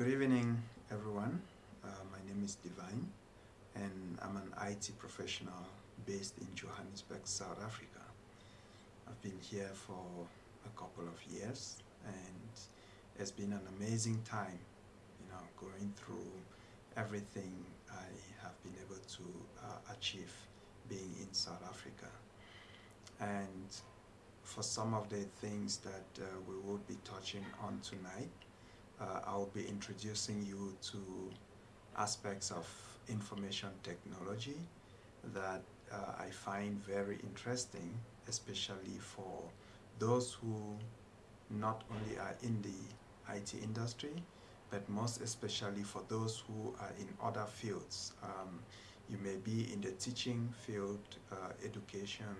Good evening, everyone. Uh, my name is Divine, and I'm an IT professional based in Johannesburg, South Africa. I've been here for a couple of years, and it's been an amazing time, you know, going through everything I have been able to uh, achieve being in South Africa. And for some of the things that uh, we will be touching on tonight, uh, I'll be introducing you to aspects of information technology that uh, I find very interesting, especially for those who not only are in the IT industry, but most especially for those who are in other fields. Um, you may be in the teaching field, uh, education,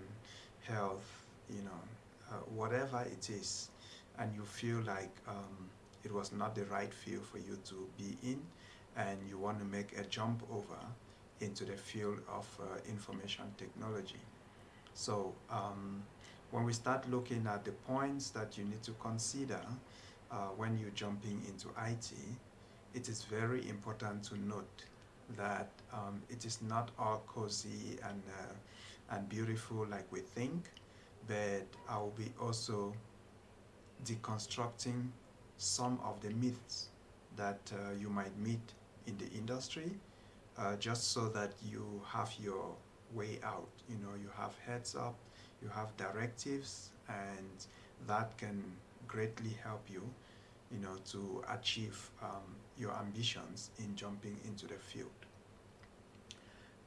health, you know, uh, whatever it is, and you feel like um, it was not the right field for you to be in, and you want to make a jump over into the field of uh, information technology. So um, when we start looking at the points that you need to consider uh, when you're jumping into IT, it is very important to note that um, it is not all cozy and, uh, and beautiful like we think, but I will be also deconstructing some of the myths that uh, you might meet in the industry uh, just so that you have your way out. You know, you have heads up, you have directives, and that can greatly help you, you know, to achieve um, your ambitions in jumping into the field.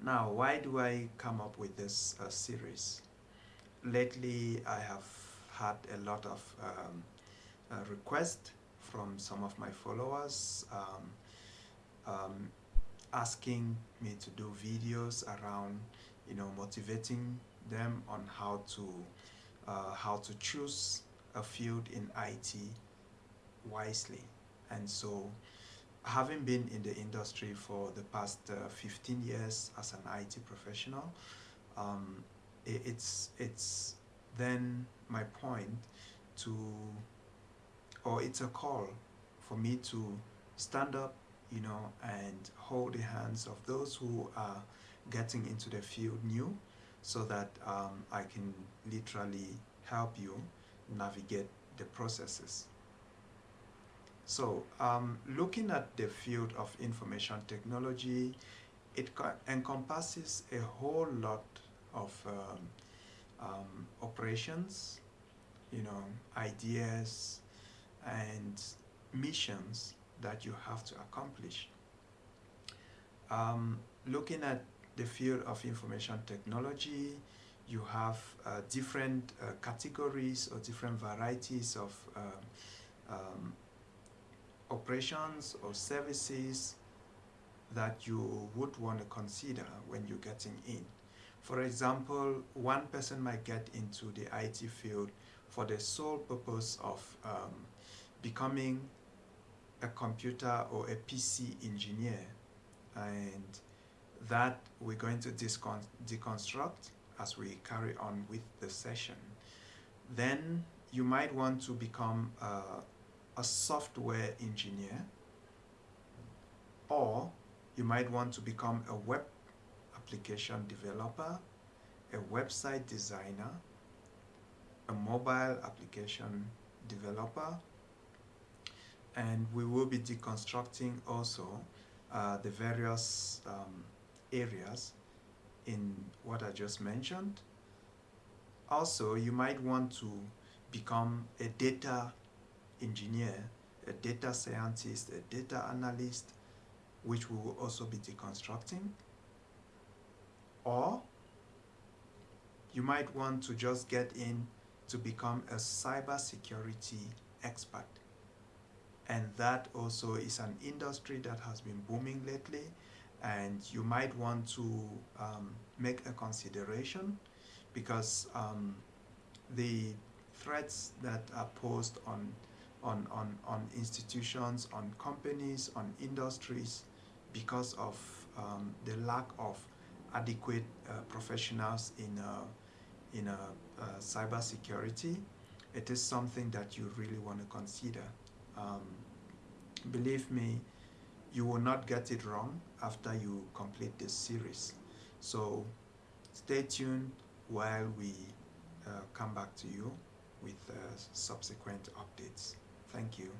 Now, why do I come up with this uh, series? Lately, I have had a lot of um, uh, requests from some of my followers um, um, asking me to do videos around, you know, motivating them on how to uh, how to choose a field in IT wisely. And so, having been in the industry for the past uh, 15 years as an IT professional, um, it, it's it's then my point to, or it's a call for me to stand up you know, and hold the hands of those who are getting into the field new so that um, I can literally help you navigate the processes. So um, looking at the field of information technology, it encompasses a whole lot of um, um, operations, you know, ideas missions that you have to accomplish. Um, looking at the field of information technology, you have uh, different uh, categories or different varieties of uh, um, operations or services that you would want to consider when you're getting in. For example, one person might get into the IT field for the sole purpose of um, becoming a computer or a PC engineer and that we're going to deconstruct as we carry on with the session. Then you might want to become a, a software engineer or you might want to become a web application developer, a website designer, a mobile application developer, and we will be deconstructing also uh, the various um, areas in what I just mentioned. Also, you might want to become a data engineer, a data scientist, a data analyst, which we will also be deconstructing. Or you might want to just get in to become a cybersecurity expert and that also is an industry that has been booming lately and you might want to um, make a consideration because um, the threats that are posed on, on, on, on institutions, on companies, on industries because of um, the lack of adequate uh, professionals in, uh, in uh, uh, cybersecurity, it is something that you really want to consider. Um, believe me, you will not get it wrong after you complete this series. So stay tuned while we uh, come back to you with uh, subsequent updates. Thank you.